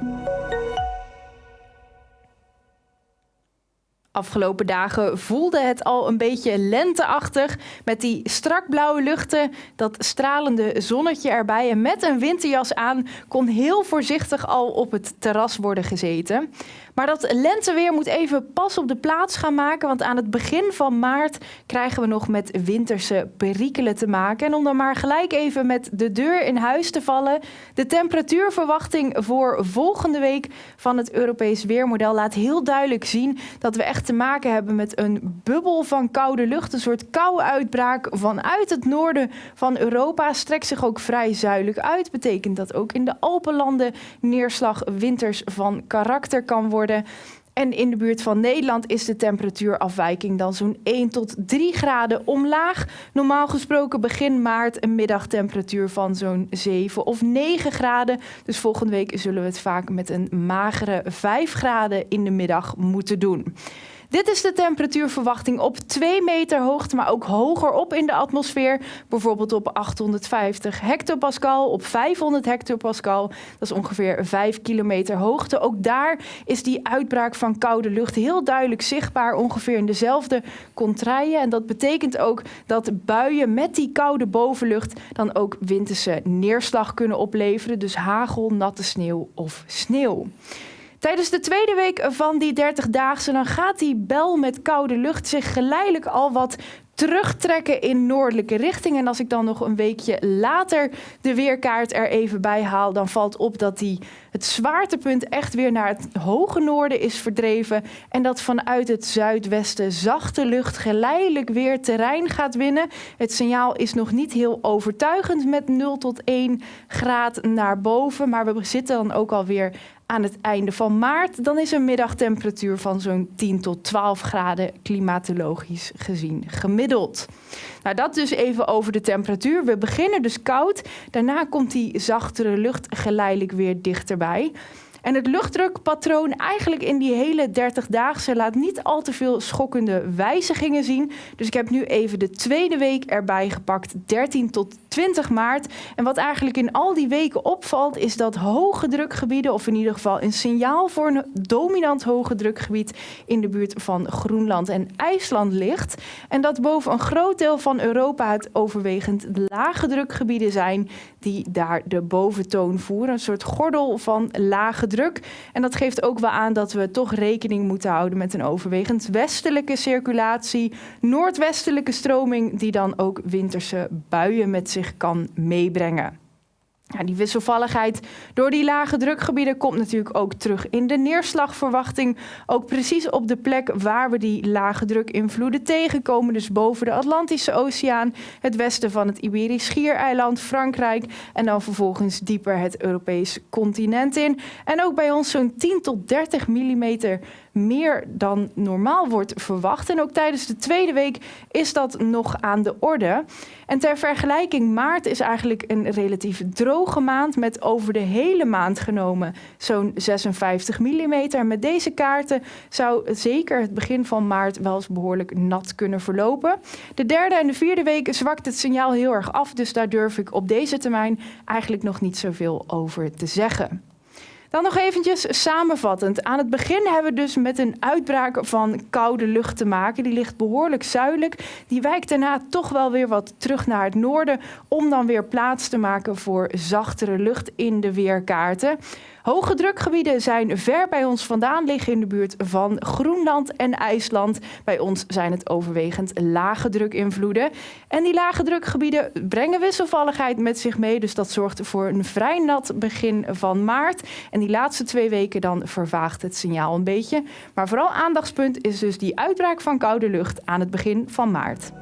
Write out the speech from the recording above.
Música Afgelopen dagen voelde het al een beetje lenteachtig met die strak blauwe luchten, dat stralende zonnetje erbij en met een winterjas aan kon heel voorzichtig al op het terras worden gezeten. Maar dat lenteweer moet even pas op de plaats gaan maken, want aan het begin van maart krijgen we nog met winterse perikelen te maken. En om dan maar gelijk even met de deur in huis te vallen, de temperatuurverwachting voor volgende week van het Europees Weermodel laat heel duidelijk zien dat we echt te maken hebben met een bubbel van koude lucht, een soort koude uitbraak vanuit het noorden van Europa. Strekt zich ook vrij zuidelijk uit, betekent dat ook in de Alpenlanden neerslag winters van karakter kan worden. En in de buurt van Nederland is de temperatuurafwijking dan zo'n 1 tot 3 graden omlaag. Normaal gesproken begin maart een middagtemperatuur van zo'n 7 of 9 graden. Dus volgende week zullen we het vaak met een magere 5 graden in de middag moeten doen. Dit is de temperatuurverwachting op 2 meter hoogte, maar ook hoger op in de atmosfeer. Bijvoorbeeld op 850 hectopascal, op 500 hectopascal. Dat is ongeveer 5 kilometer hoogte. Ook daar is die uitbraak van koude lucht heel duidelijk zichtbaar, ongeveer in dezelfde contraien. En dat betekent ook dat buien met die koude bovenlucht dan ook winterse neerslag kunnen opleveren. Dus hagel, natte sneeuw of sneeuw. Tijdens de tweede week van die 30-daagse dan gaat die bel met koude lucht zich geleidelijk al wat terugtrekken in noordelijke richting. En als ik dan nog een weekje later de weerkaart er even bij haal, dan valt op dat die het zwaartepunt echt weer naar het hoge noorden is verdreven. En dat vanuit het zuidwesten zachte lucht geleidelijk weer terrein gaat winnen. Het signaal is nog niet heel overtuigend met 0 tot 1 graad naar boven. Maar we zitten dan ook alweer aan het einde van maart, dan is een middagtemperatuur van zo'n 10 tot 12 graden klimatologisch gezien gemiddeld. Nou, dat dus even over de temperatuur. We beginnen dus koud, daarna komt die zachtere lucht geleidelijk weer dichterbij. En het luchtdrukpatroon eigenlijk in die hele 30-daagse laat niet al te veel schokkende wijzigingen zien. Dus ik heb nu even de tweede week erbij gepakt, 13 tot 20 maart. En wat eigenlijk in al die weken opvalt, is dat hoge drukgebieden, of in ieder geval een signaal voor een dominant hoge drukgebied in de buurt van Groenland en IJsland ligt. En dat boven een groot deel van Europa het overwegend lage drukgebieden zijn die daar de boventoon voeren. Een soort gordel van lage druk. En dat geeft ook wel aan dat we toch rekening moeten houden met een overwegend westelijke circulatie, noordwestelijke stroming, die dan ook winterse buien met zich kan meebrengen. Ja, die wisselvalligheid door die lage drukgebieden komt natuurlijk ook terug in de neerslagverwachting. Ook precies op de plek waar we die lage drukinvloeden tegenkomen. Dus boven de Atlantische Oceaan, het westen van het Iberisch Schiereiland, Frankrijk. En dan vervolgens dieper het Europese continent in. En ook bij ons zo'n 10 tot 30 millimeter meer dan normaal wordt verwacht. En ook tijdens de tweede week is dat nog aan de orde. En ter vergelijking, maart is eigenlijk een relatief droge maand met over de hele maand genomen zo'n 56 mm. Met deze kaarten zou zeker het begin van maart wel eens behoorlijk nat kunnen verlopen. De derde en de vierde week zwakt het signaal heel erg af, dus daar durf ik op deze termijn eigenlijk nog niet zoveel over te zeggen. Dan nog eventjes samenvattend. Aan het begin hebben we dus met een uitbraak van koude lucht te maken. Die ligt behoorlijk zuidelijk. Die wijkt daarna toch wel weer wat terug naar het noorden... om dan weer plaats te maken voor zachtere lucht in de weerkaarten. Hoge drukgebieden zijn ver bij ons vandaan, liggen in de buurt van Groenland en IJsland. Bij ons zijn het overwegend lage drukinvloeden. En die lage drukgebieden brengen wisselvalligheid met zich mee. Dus dat zorgt voor een vrij nat begin van maart. En die laatste twee weken dan vervaagt het signaal een beetje. Maar vooral aandachtspunt is dus die uitbraak van koude lucht aan het begin van maart.